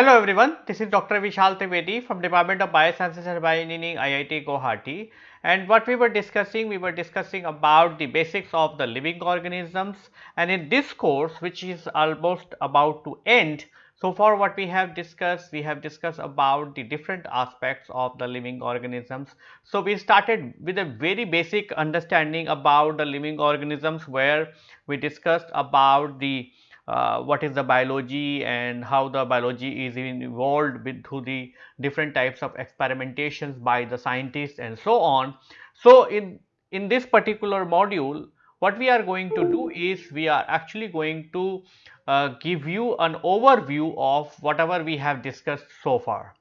Hello everyone, this is Dr. Vishal Trivedi from Department of Biosciences and Bioengineering IIT Guwahati and what we were discussing, we were discussing about the basics of the living organisms and in this course which is almost about to end, so far what we have discussed, we have discussed about the different aspects of the living organisms. So, we started with a very basic understanding about the living organisms where we discussed about the what is the biology and how the biology is evolved with through the different types of experimentations by the scientists and so on. So, in, in this particular module what we are going to do is we are actually going to uh, give you an overview of whatever we have discussed so far.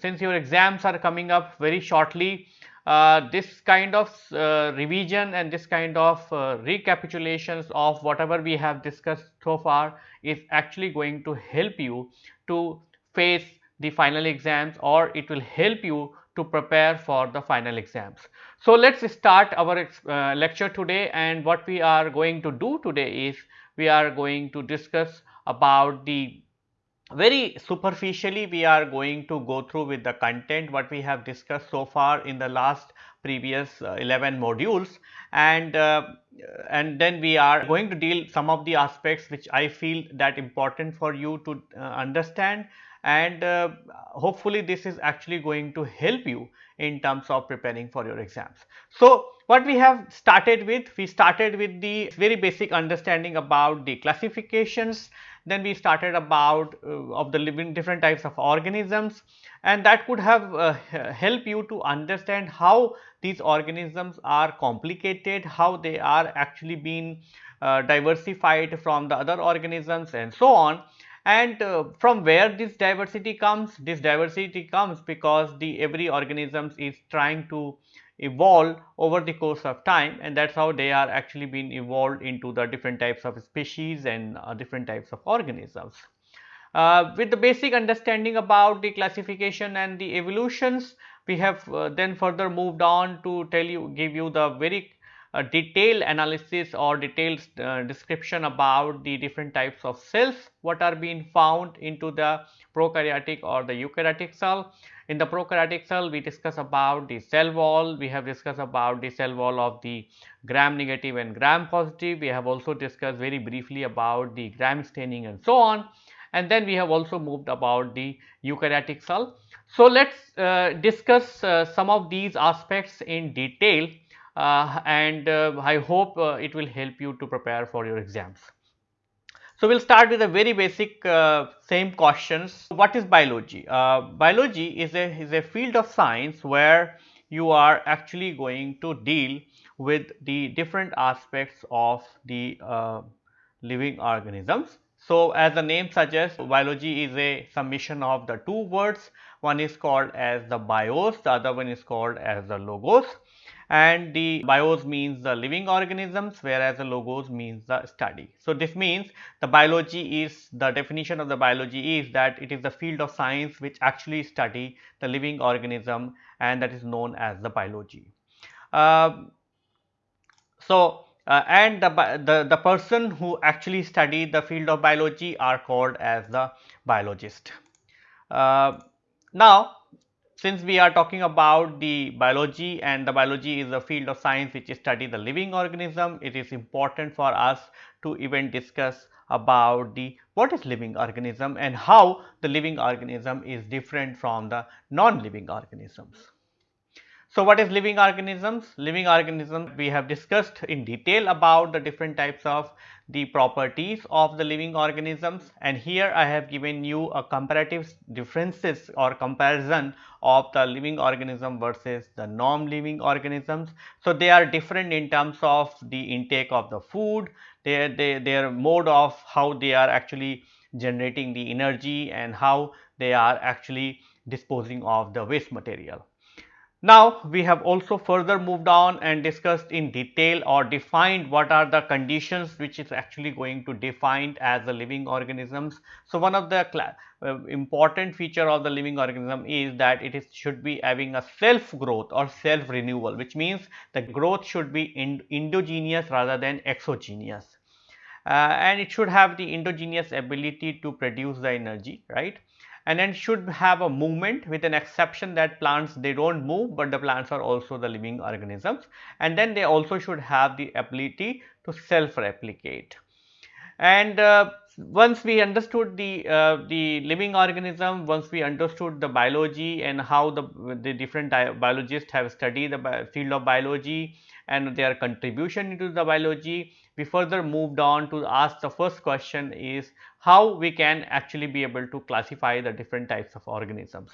Since your exams are coming up very shortly, uh, this kind of uh, revision and this kind of uh, recapitulations of whatever we have discussed so far is actually going to help you to face the final exams or it will help you to prepare for the final exams. So, let us start our uh, lecture today and what we are going to do today is we are going to discuss about the very superficially we are going to go through with the content what we have discussed so far in the last previous uh, 11 modules. And uh, and then we are going to deal some of the aspects which I feel that important for you to uh, understand. And uh, hopefully this is actually going to help you in terms of preparing for your exams. So, what we have started with, we started with the very basic understanding about the classifications then we started about uh, of the living different types of organisms and that could have uh, help you to understand how these organisms are complicated, how they are actually being uh, diversified from the other organisms and so on. And uh, from where this diversity comes? This diversity comes because the every organism is trying to evolve over the course of time and that is how they are actually being evolved into the different types of species and uh, different types of organisms. Uh, with the basic understanding about the classification and the evolutions, we have uh, then further moved on to tell you give you the very uh, detailed analysis or detailed uh, description about the different types of cells what are being found into the prokaryotic or the eukaryotic cell in the prokaryotic cell, we discuss about the cell wall, we have discussed about the cell wall of the gram negative and gram positive. We have also discussed very briefly about the gram staining and so on. And then we have also moved about the eukaryotic cell. So, let us uh, discuss uh, some of these aspects in detail and uh, I hope uh, it will help you to prepare for your exams. So, we will start with a very basic uh, same questions. What is biology? Uh, biology is a, is a field of science where you are actually going to deal with the different aspects of the uh, living organisms. So, as the name suggests biology is a summation of the two words one is called as the bios the other one is called as the logos and the bios means the living organisms whereas the logos means the study. So, this means the biology is the definition of the biology is that it is the field of science which actually study the living organism and that is known as the biology. Uh, so, uh, and the, the, the person who actually study the field of biology are called as the biologist. Uh, now, since we are talking about the biology and the biology is a field of science which study the living organism, it is important for us to even discuss about the what is living organism and how the living organism is different from the non-living organisms. So, what is living organisms? Living organisms we have discussed in detail about the different types of the properties of the living organisms and here I have given you a comparative differences or comparison of the living organism versus the non-living organisms. So, they are different in terms of the intake of the food, their, their, their mode of how they are actually generating the energy and how they are actually disposing of the waste material. Now, we have also further moved on and discussed in detail or defined what are the conditions which is actually going to define as the living organisms. So, one of the uh, important feature of the living organism is that it is should be having a self growth or self renewal which means the growth should be endogenous rather than exogenous. Uh, and it should have the endogenous ability to produce the energy right and then should have a movement with an exception that plants they do not move, but the plants are also the living organisms and then they also should have the ability to self replicate. And uh, once we understood the uh, the living organism, once we understood the biology and how the the different biologists have studied the field of biology and their contribution into the biology, we further moved on to ask the first question is how we can actually be able to classify the different types of organisms.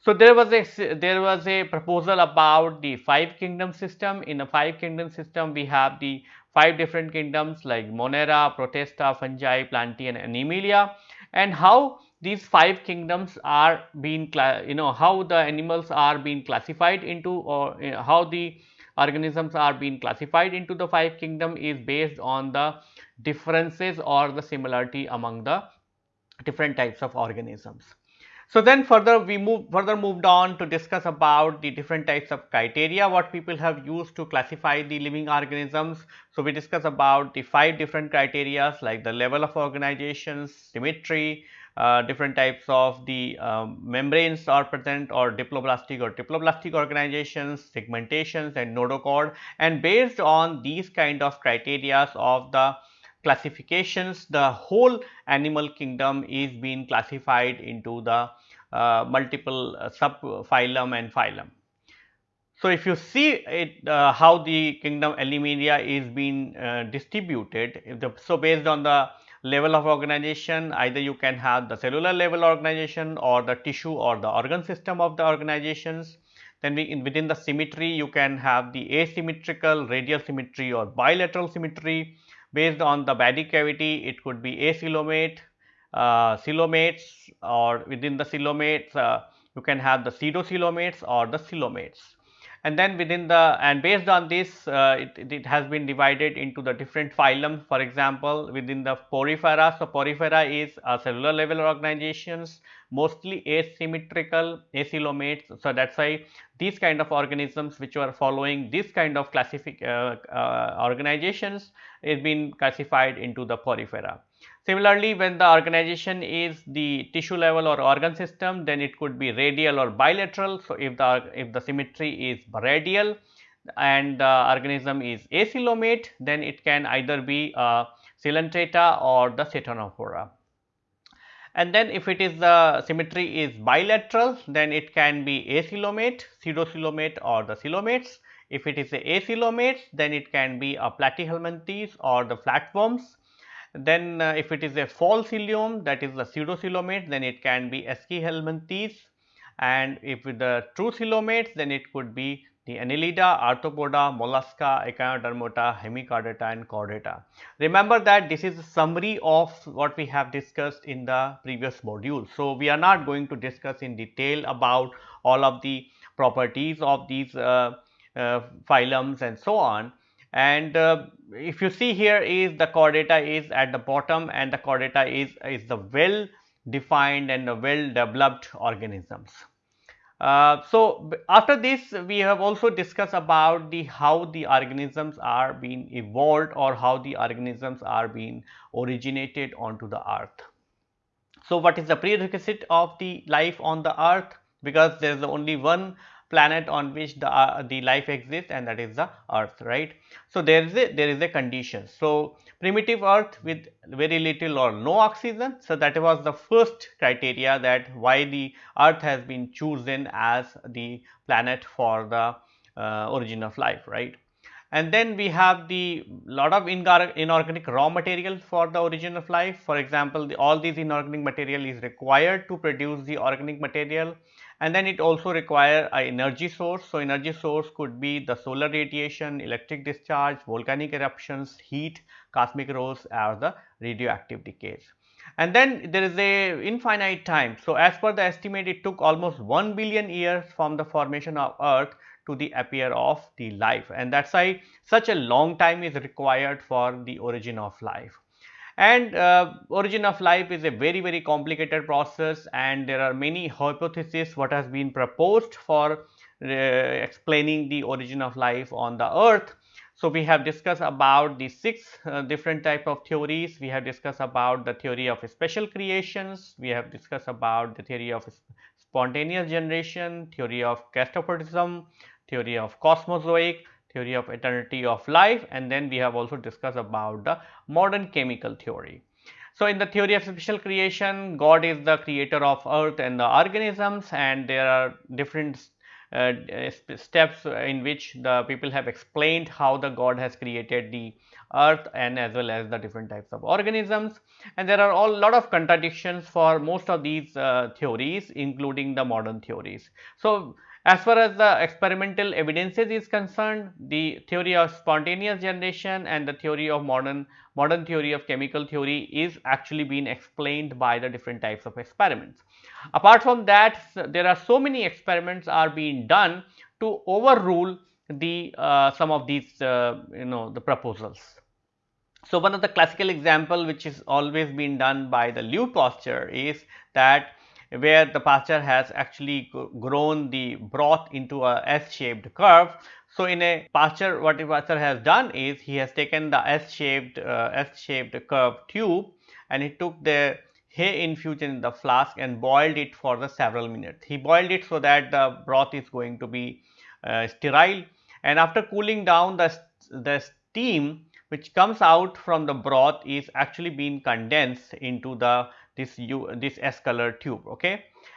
So, there was a there was a proposal about the five kingdom system. In a five kingdom system, we have the five different kingdoms like Monera, Protista, Fungi, Plantae and Animalia and how these five kingdoms are being you know how the animals are being classified into or uh, how the organisms are being classified into the five kingdom is based on the differences or the similarity among the different types of organisms. So, then further we move further moved on to discuss about the different types of criteria what people have used to classify the living organisms. So, we discuss about the five different criteria like the level of organizations, symmetry, uh, different types of the um, membranes are present or diploblastic or diploblastic organizations, segmentations and notochord and based on these kind of criteria of the classifications the whole animal kingdom is being classified into the uh, multiple uh, subphylum and phylum. So, if you see it uh, how the kingdom Animalia is being uh, distributed, the, so based on the level of organization either you can have the cellular level organization or the tissue or the organ system of the organizations. Then we in within the symmetry you can have the asymmetrical radial symmetry or bilateral symmetry based on the body cavity it could be acoelomate, uh, or within the coelomates uh, you can have the pseudocoelomates or the coelomates and then within the and based on this uh, it, it, has been divided into the different phylum for example within the porifera so porifera is a cellular level organizations mostly asymmetrical acoelomates so that's why these kind of organisms which are following this kind of classific uh, uh, organizations is being classified into the porifera Similarly, when the organization is the tissue level or organ system, then it could be radial or bilateral. So, if the if the symmetry is radial and the organism is acoelomate, then it can either be uh, a Coelenterata or the Ctenophora. And then if it is the symmetry is bilateral, then it can be acoelomate, pseudocoelomate or the coelomates. If it is a acoelomates, then it can be a platyhelminthes or the flatworms then uh, if it is a false coelom that is the pseudocoelomate then it can be Aschelminthes and if the true coelomates then it could be the Annelida, Arthropoda, Mollusca, Echinodermata, Hemichordata and Chordata. Remember that this is a summary of what we have discussed in the previous module. So, we are not going to discuss in detail about all of the properties of these uh, uh, phylums and so on, and uh, if you see here is the Chordata is at the bottom and the chordata is, is the well defined and well developed organisms. Uh, so, after this we have also discussed about the how the organisms are being evolved or how the organisms are being originated onto the earth. So, what is the prerequisite of the life on the earth because there is only one planet on which the uh, the life exists and that is the earth right? So there is a there is a condition. So primitive earth with very little or no oxygen. So that was the first criteria that why the earth has been chosen as the planet for the uh, origin of life right? And then we have the lot of inorganic raw material for the origin of life. For example the, all these inorganic material is required to produce the organic material and then it also require a energy source. So, energy source could be the solar radiation, electric discharge, volcanic eruptions, heat, cosmic rays or the radioactive decays. And then there is a infinite time. So, as per the estimate it took almost 1 billion years from the formation of earth to the appear of the life and that is why such a long time is required for the origin of life and uh, origin of life is a very very complicated process and there are many hypotheses what has been proposed for uh, explaining the origin of life on the earth. So, we have discussed about the six uh, different type of theories. We have discussed about the theory of special creations. We have discussed about the theory of spontaneous generation, theory of catastrophism, theory of cosmozoic, theory of eternity of life and then we have also discussed about the modern chemical theory. So, in the theory of special creation, God is the creator of earth and the organisms and there are different uh, steps in which the people have explained how the God has created the earth and as well as the different types of organisms and there are all lot of contradictions for most of these uh, theories including the modern theories. So, as far as the experimental evidences is concerned, the theory of spontaneous generation and the theory of modern modern theory of chemical theory is actually being explained by the different types of experiments. Apart from that, there are so many experiments are being done to overrule the uh, some of these uh, you know the proposals. So, one of the classical example which is always been done by the Louis Pasteur is that where the Pasteur has actually grown the broth into a S-shaped curve. So, in a Pasteur what Pasteur has done is he has taken the S-shaped uh, S-shaped curve tube and he took the hay infusion in the flask and boiled it for the several minutes. He boiled it so that the broth is going to be uh, sterile and after cooling down the, the steam which comes out from the broth is actually being condensed into the this U this S color tube okay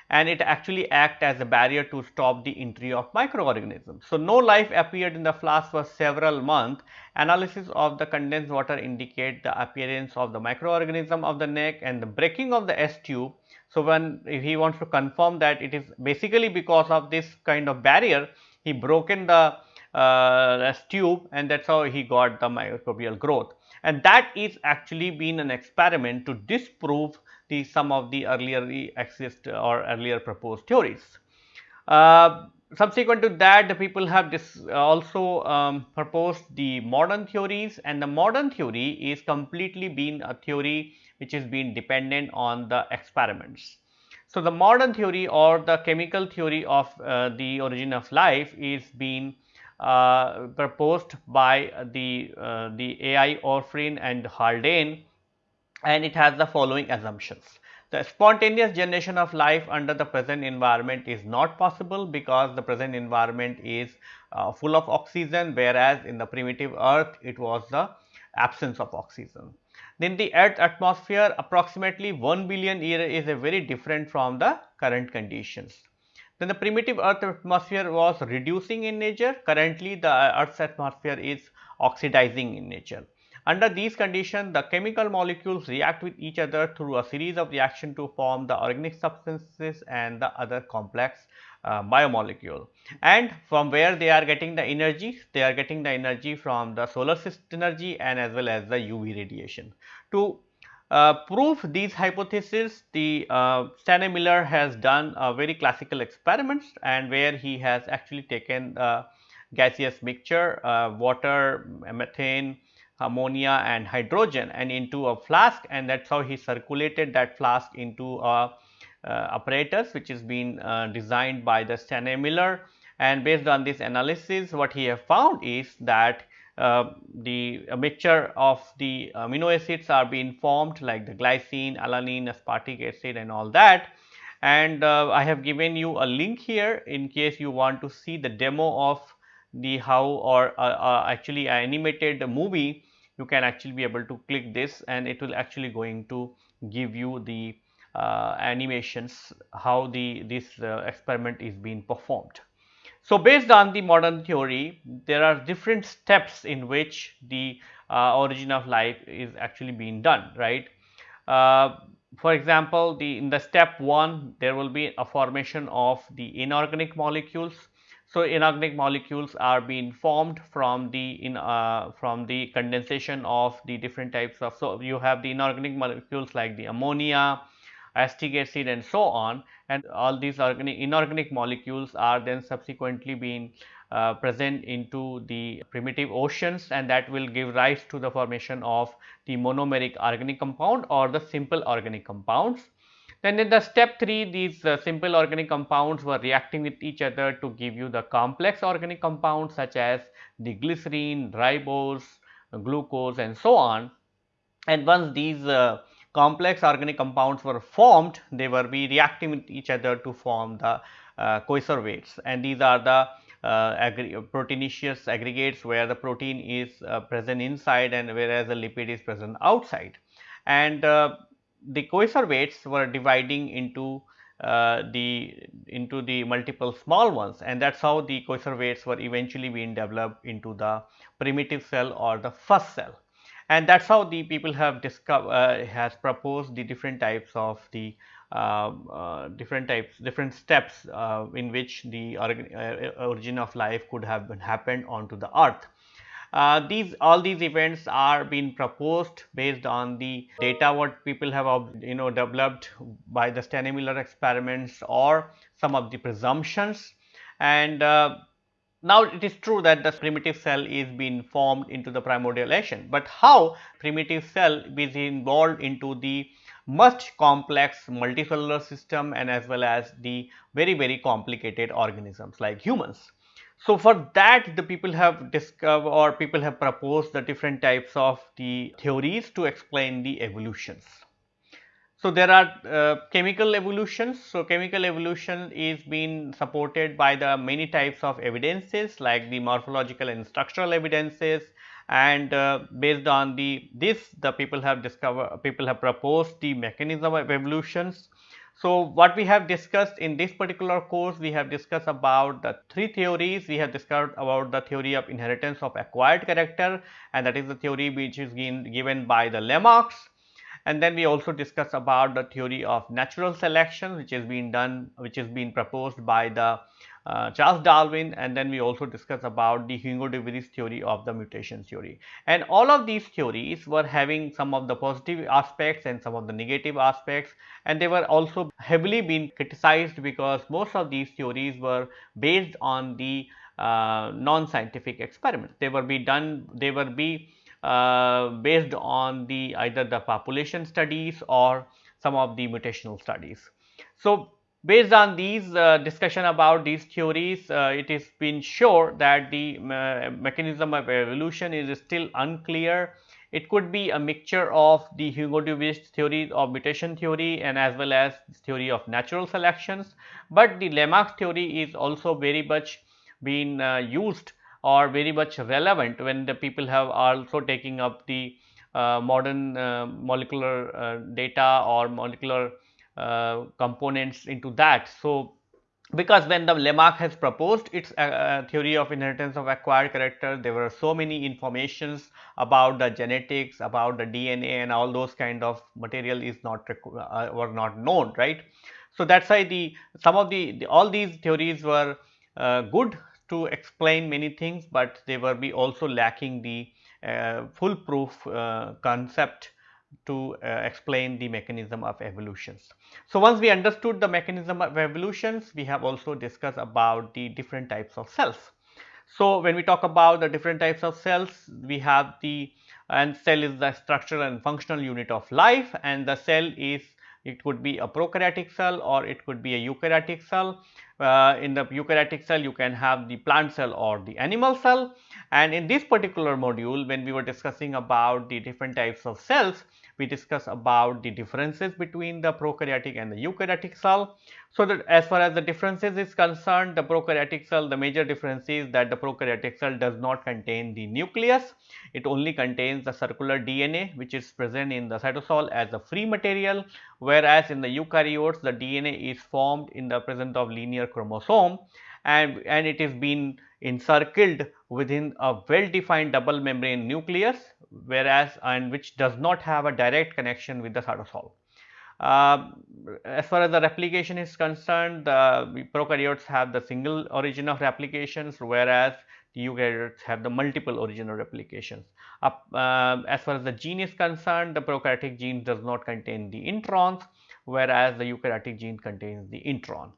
and it actually act as a barrier to stop the entry of microorganisms. So, no life appeared in the flask for several months. Analysis of the condensed water indicate the appearance of the microorganism of the neck and the breaking of the S tube. So, when he wants to confirm that it is basically because of this kind of barrier, he broken the uh, S tube and that is how he got the microbial growth. And that is actually been an experiment to disprove the some of the earlier exist or earlier proposed theories. Uh, subsequent to that the people have this also um, proposed the modern theories and the modern theory is completely been a theory which is being dependent on the experiments. So, the modern theory or the chemical theory of uh, the origin of life is being uh, proposed by the, uh, the A.I. Oparin and Haldane and it has the following assumptions. The spontaneous generation of life under the present environment is not possible because the present environment is uh, full of oxygen whereas in the primitive earth it was the absence of oxygen. Then the earth atmosphere approximately 1 billion year is a very different from the current conditions. Then the primitive earth atmosphere was reducing in nature currently the earth's atmosphere is oxidizing in nature. Under these conditions, the chemical molecules react with each other through a series of reactions to form the organic substances and the other complex uh, biomolecule. And from where they are getting the energy? They are getting the energy from the solar system energy and as well as the UV radiation. To uh, prove these hypotheses, the uh, Miller has done a very classical experiments and where he has actually taken the gaseous mixture, uh, water, methane, ammonia and hydrogen and into a flask and that is how he circulated that flask into a uh, apparatus which is being uh, designed by the Stanley Miller. And based on this analysis what he have found is that uh, the mixture of the amino acids are being formed like the glycine, alanine, aspartic acid and all that. And uh, I have given you a link here in case you want to see the demo of the how or uh, uh, actually animated movie you can actually be able to click this and it will actually going to give you the uh, animations how the this uh, experiment is being performed. So, based on the modern theory there are different steps in which the uh, origin of life is actually being done right. Uh, for example, the in the step 1 there will be a formation of the inorganic molecules so, inorganic molecules are being formed from the in uh, from the condensation of the different types of. So, you have the inorganic molecules like the ammonia, acetic acid and so on and all these organic inorganic molecules are then subsequently being uh, present into the primitive oceans and that will give rise to the formation of the monomeric organic compound or the simple organic compounds. Then in the step 3 these uh, simple organic compounds were reacting with each other to give you the complex organic compounds such as the glycerine, ribose, glucose and so on. And once these uh, complex organic compounds were formed, they were be reacting with each other to form the uh, and these are the uh, proteinaceous aggregates where the protein is uh, present inside and whereas the lipid is present outside. And uh, the coacervates were dividing into uh, the into the multiple small ones and that is how the coacervates were eventually being developed into the primitive cell or the first cell. And that is how the people have discovered uh, has proposed the different types of the uh, uh, different types different steps uh, in which the uh, origin of life could have been happened onto the earth. Uh, these all these events are being proposed based on the data what people have you know developed by the Stanley-Miller experiments or some of the presumptions and uh, now it is true that the primitive cell is being formed into the primordial action, but how primitive cell is involved into the much complex multicellular system and as well as the very very complicated organisms like humans. So, for that the people have discovered or people have proposed the different types of the theories to explain the evolutions. So, there are uh, chemical evolutions. So, chemical evolution is being supported by the many types of evidences like the morphological and structural evidences and uh, based on the this the people have discovered people have proposed the mechanism of evolutions so, what we have discussed in this particular course, we have discussed about the three theories. We have discussed about the theory of inheritance of acquired character and that is the theory which is given by the Lamarck. And then we also discussed about the theory of natural selection which has been done, which has been proposed by the Charles Darwin and then we also discussed about the Hugo de Vries theory of the mutation theory. And all of these theories were having some of the positive aspects and some of the negative aspects and they were also heavily being criticized because most of these theories were based on the uh, non-scientific experiments. They were be done, they were be uh, based on the either the population studies or some of the mutational studies. So, Based on these uh, discussion about these theories, uh, it is been sure that the uh, mechanism of evolution is still unclear. It could be a mixture of the Hugo de Vries theory of mutation theory and as well as theory of natural selections, but the Lamarck theory is also very much been uh, used or very much relevant when the people have also taking up the uh, modern uh, molecular data or molecular components into that. So, because when the Lamarck has proposed its uh, uh, theory of inheritance of acquired character, there were so many informations about the genetics, about the DNA and all those kind of material is not uh, were not known, right. So, that is why the some of the, the, all these theories were uh, good to explain many things, but they were be also lacking the uh, foolproof concept to uh, explain the mechanism of evolutions. So, once we understood the mechanism of evolutions, we have also discussed about the different types of cells. So, when we talk about the different types of cells, we have the and cell is the structural and functional unit of life and the cell is it could be a prokaryotic cell or it could be a eukaryotic cell. Uh, in the eukaryotic cell you can have the plant cell or the animal cell and in this particular module when we were discussing about the different types of cells we discuss about the differences between the prokaryotic and the eukaryotic cell. So, that as far as the differences is concerned, the prokaryotic cell, the major difference is that the prokaryotic cell does not contain the nucleus. It only contains the circular DNA which is present in the cytosol as a free material, whereas in the eukaryotes the DNA is formed in the presence of linear chromosome and, and it is being encircled within a well defined double membrane nucleus whereas and which does not have a direct connection with the cytosol. Uh, as far as the replication is concerned, the prokaryotes have the single origin of replications, whereas the eukaryotes have the multiple origin of replications. Uh, uh, as far as the gene is concerned, the prokaryotic gene does not contain the introns, whereas the eukaryotic gene contains the intron.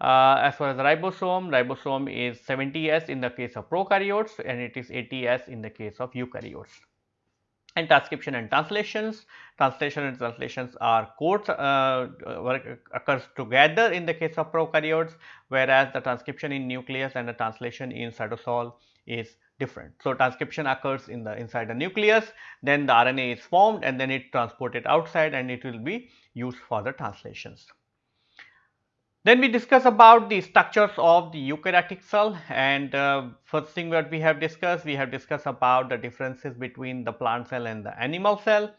Uh, as far as the ribosome, ribosome is 70s in the case of prokaryotes and it is 80s in the case of eukaryotes. And transcription and translations. Translation and translations are codes uh, occurs together in the case of prokaryotes, whereas the transcription in nucleus and the translation in cytosol is different. So, transcription occurs in the inside the nucleus, then the RNA is formed and then it transported outside and it will be used for the translations. Then we discuss about the structures of the eukaryotic cell and uh, first thing that we have discussed, we have discussed about the differences between the plant cell and the animal cell.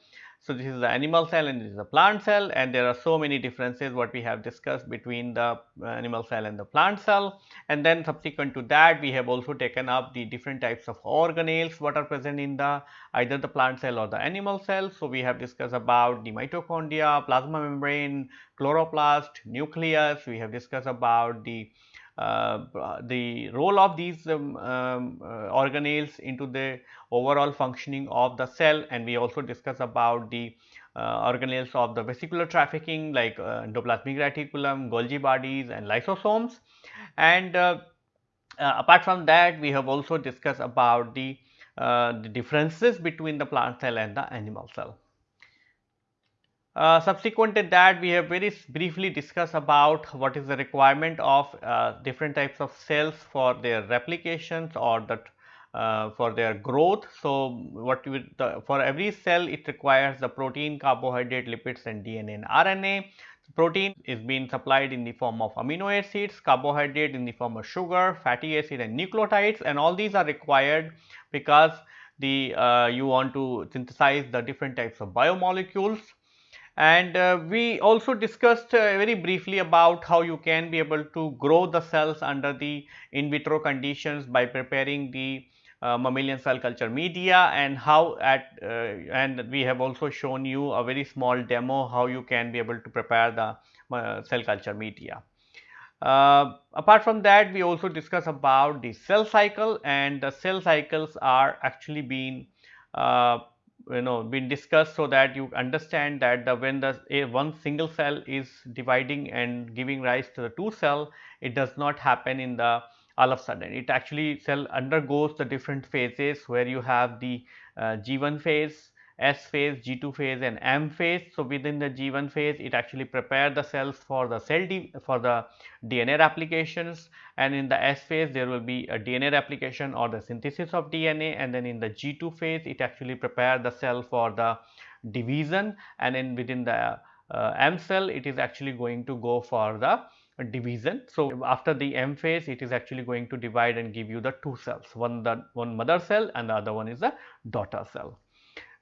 So, this is the animal cell and this is the plant cell and there are so many differences what we have discussed between the uh, animal cell and the plant cell. And then subsequent to that we have also taken up the different types of organelles what are present in the either the plant cell or the animal cell. So, we have discussed about the mitochondria, plasma membrane, chloroplast, nucleus, we have discussed about the the role of these um, um, uh, organelles into the overall functioning of the cell and we also discuss about the uh, organelles of the vesicular trafficking like uh, endoplasmic reticulum, Golgi bodies and lysosomes. And uh, apart from that we have also discussed about the, the differences between the plant cell and the animal cell. Uh, subsequent to that we have very briefly discussed about what is the requirement of uh, different types of cells for their replications or that uh, for their growth. So, what you the, for every cell it requires the protein, carbohydrate, lipids and DNA and RNA. Protein is being supplied in the form of amino acids, carbohydrate in the form of sugar, fatty acid and nucleotides and all these are required because the uh, you want to synthesize the different types of biomolecules and uh, we also discussed uh, very briefly about how you can be able to grow the cells under the in vitro conditions by preparing the uh, mammalian cell culture media and how at uh, and we have also shown you a very small demo how you can be able to prepare the uh, cell culture media. Uh, apart from that we also discuss about the cell cycle and the cell cycles are actually being you know been discussed so that you understand that the when the a one single cell is dividing and giving rise to the two cell it does not happen in the all of a sudden. It actually cell undergoes the different phases where you have the uh, G1 phase S phase, G2 phase and M phase. So, within the G1 phase it actually prepare the cells for the cell for the DNA replications and in the S phase there will be a DNA replication or the synthesis of DNA and then in the G2 phase it actually prepare the cell for the division and then within the uh, M cell it is actually going to go for the division. So, after the M phase it is actually going to divide and give you the two cells one the one mother cell and the other one is the daughter cell.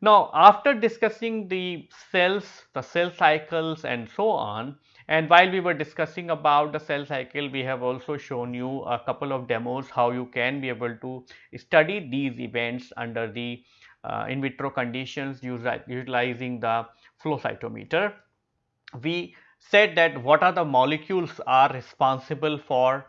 Now, after discussing the cells, the cell cycles and so on and while we were discussing about the cell cycle, we have also shown you a couple of demos how you can be able to study these events under the uh, in vitro conditions utilizing the flow cytometer. We said that what are the molecules are responsible for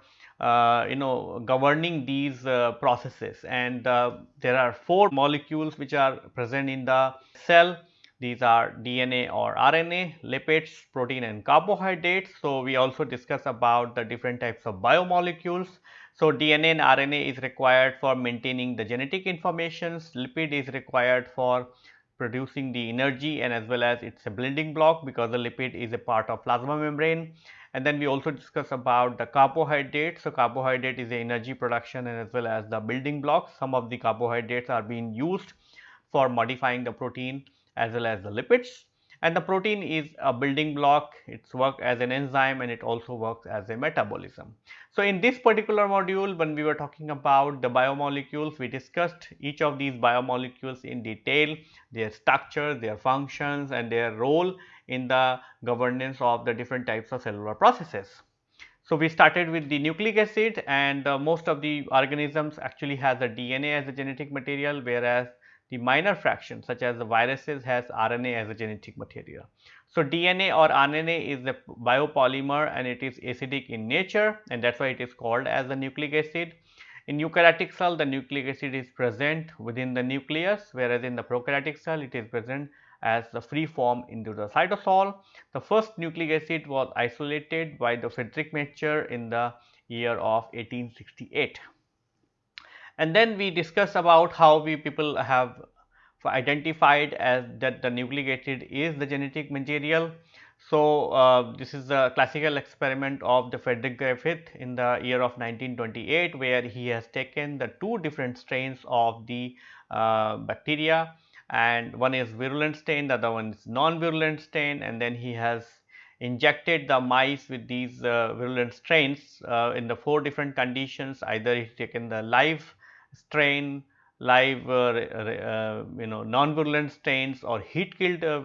you know governing these uh, processes and uh, there are four molecules which are present in the cell these are DNA or RNA, lipids, protein and carbohydrates. So, we also discuss about the different types of biomolecules. So, DNA and RNA is required for maintaining the genetic informations, lipid is required for producing the energy and as well as it is a building block because the lipid is a part of plasma membrane and then we also discuss about the carbohydrate. So, carbohydrate is the energy production and as well as the building blocks. Some of the carbohydrates are being used for modifying the protein as well as the lipids and the protein is a building block, its work as an enzyme and it also works as a metabolism. So, in this particular module when we were talking about the biomolecules, we discussed each of these biomolecules in detail, their structure, their functions and their role in the governance of the different types of cellular processes. So, we started with the nucleic acid and uh, most of the organisms actually has a DNA as a genetic material whereas the minor fraction such as the viruses has RNA as a genetic material. So, DNA or RNA is a biopolymer and it is acidic in nature and that is why it is called as the nucleic acid. In eukaryotic cell the nucleic acid is present within the nucleus whereas in the prokaryotic cell it is present as the free form into the cytosol. The first nucleic acid was isolated by the Frederick Miescher in the year of 1868. And then we discuss about how we people have identified as that the nucleic acid is the genetic material. So, uh, this is the classical experiment of the Frederick Griffith in the year of 1928 where he has taken the two different strains of the uh, bacteria and one is virulent strain the other one is non-virulent strain and then he has injected the mice with these uh, virulent strains uh, in the four different conditions. Either he taken the live strain live uh, uh, you know non-virulent strains or heat killed uh,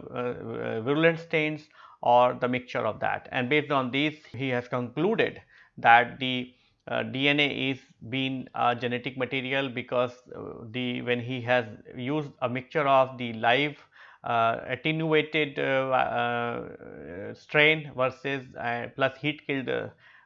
virulent strains or the mixture of that. And based on these he has concluded that the uh, Uh, DNA is being a genetic material because uh, the when he has used a mixture of the live uh, attenuated uh, uh, strain versus plus heat killed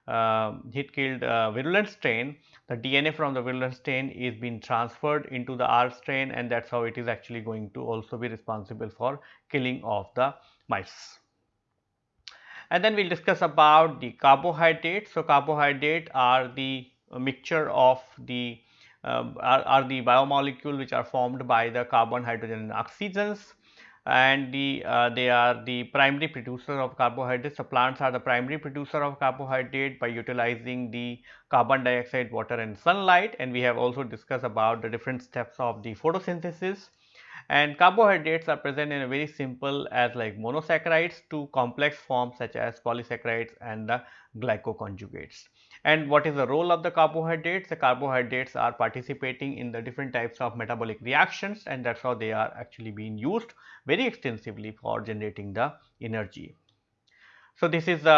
um, heat killed virulent strain the DNA from the virulent strain is being transferred into the R strain and that is how it is actually going to also be responsible for killing of the mice. And then we will discuss about the carbohydrates. So, carbohydrate are the mixture of the uh, are, are, the biomolecule which are formed by the carbon, hydrogen and oxygens and the uh, they are the primary producer of carbohydrates. So, plants are the primary producer of carbohydrate by utilizing the carbon dioxide, water and sunlight and we have also discussed about the different steps of the photosynthesis. And carbohydrates are present in a very simple as like monosaccharides to complex forms such as polysaccharides and the glycoconjugates. And what is the role of the carbohydrates? The carbohydrates are participating in the different types of metabolic reactions and that is how they are actually being used very extensively for generating the energy. So, this is the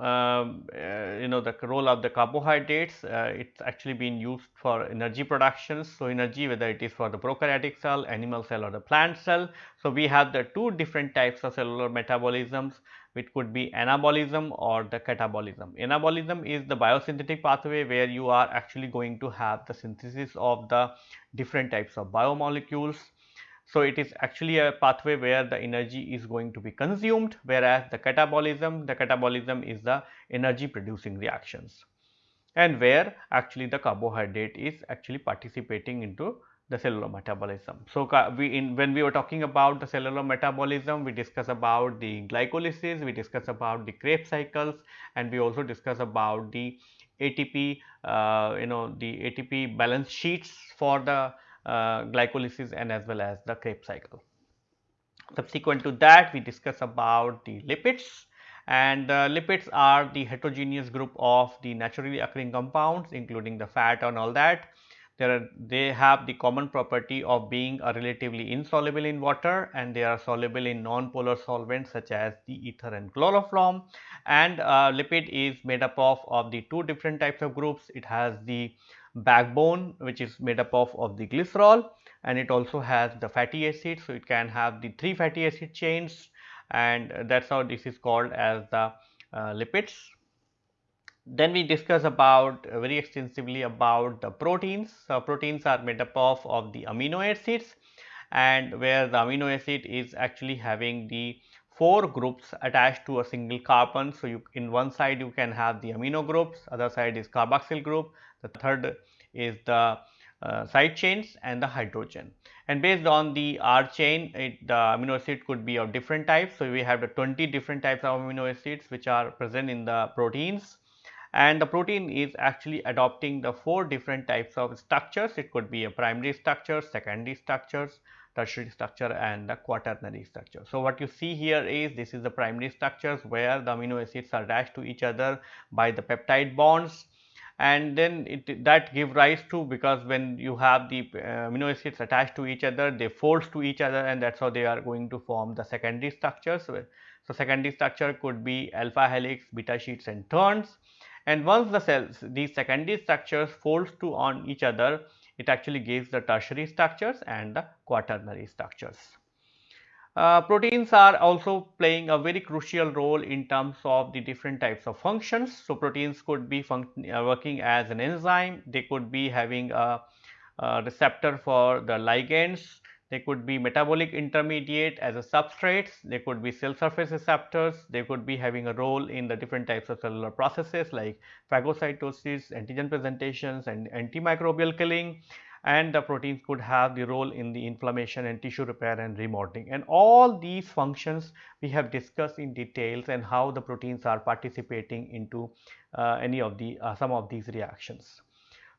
uh, uh, you know the role of the carbohydrates uh, it is actually being used for energy productions. So, energy whether it is for the prokaryotic cell, animal cell or the plant cell. So, we have the two different types of cellular metabolisms which could be anabolism or the catabolism. Anabolism is the biosynthetic pathway where you are actually going to have the synthesis of the different types of biomolecules so, it is actually a pathway where the energy is going to be consumed whereas the catabolism, the catabolism is the energy producing reactions and where actually the carbohydrate is actually participating into the cellular metabolism. So, we in when we were talking about the cellular metabolism, we discuss about the glycolysis, we discuss about the Krebs cycles and we also discuss about the ATP, uh, you know the ATP balance sheets for the glycolysis and as well as the Krebs cycle. Subsequent to that we discuss about the lipids and uh, lipids are the heterogeneous group of the naturally occurring compounds including the fat and all that. Are, they have the common property of being relatively insoluble in water and they are soluble in non-polar solvents such as the ether and chloroform and uh, lipid is made up of, of the two different types of groups. It has the backbone which is made up of, of the glycerol and it also has the fatty acid. So, it can have the 3 fatty acid chains and that is how this is called as the uh, lipids. Then we discuss about uh, very extensively about the proteins. So, proteins are made up of, of the amino acids and where the amino acid is actually having the four groups attached to a single carbon. So, you in one side you can have the amino groups, other side is carboxyl group, the third is the uh, side chains and the hydrogen. And based on the R chain, it, the amino acid could be of different types. So, we have the 20 different types of amino acids which are present in the proteins and the protein is actually adopting the four different types of structures. It could be a primary structure, secondary structures, tertiary structure and the quaternary structure. So, what you see here is this is the primary structures where the amino acids are attached to each other by the peptide bonds and then it that give rise to because when you have the uh, amino acids attached to each other they force to each other and that is how they are going to form the secondary structures. So, secondary structure could be alpha helix, beta sheets and turns and once the cells these secondary structures folds to on each other it actually gives the tertiary structures and the quaternary structures. Uh, proteins are also playing a very crucial role in terms of the different types of functions. So, proteins could be uh, working as an enzyme, they could be having a, a, receptor for the ligands, they could be metabolic intermediate as a substrates, they could be cell surface receptors, they could be having a role in the different types of cellular processes like phagocytosis, antigen presentations and antimicrobial killing and the proteins could have the role in the inflammation and tissue repair and remodeling and all these functions we have discussed in details and how the proteins are participating into uh, any of the uh, some of these reactions.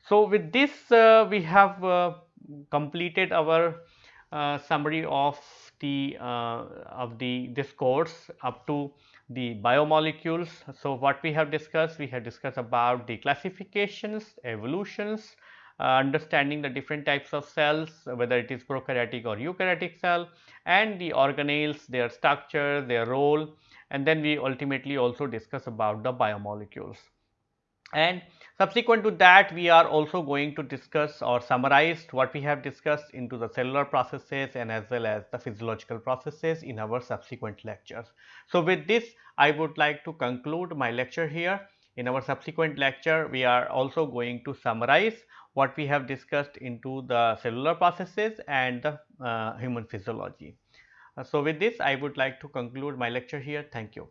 So, with this uh, we have uh, completed our uh, summary of the uh, of the this course up to the biomolecules. So, what we have discussed we have discussed about the classifications, evolutions, Uh, understanding the different types of cells whether it is prokaryotic or eukaryotic cell and the organelles, their structure, their role and then we ultimately also discuss about the biomolecules. And subsequent to that we are also going to discuss or summarize what we have discussed into the cellular processes and as well as the physiological processes in our subsequent lectures. So, with this I would like to conclude my lecture here. In our subsequent lecture we are also going to summarize what we have discussed into the cellular processes and the uh, human physiology. Uh, so, with this I would like to conclude my lecture here. Thank you.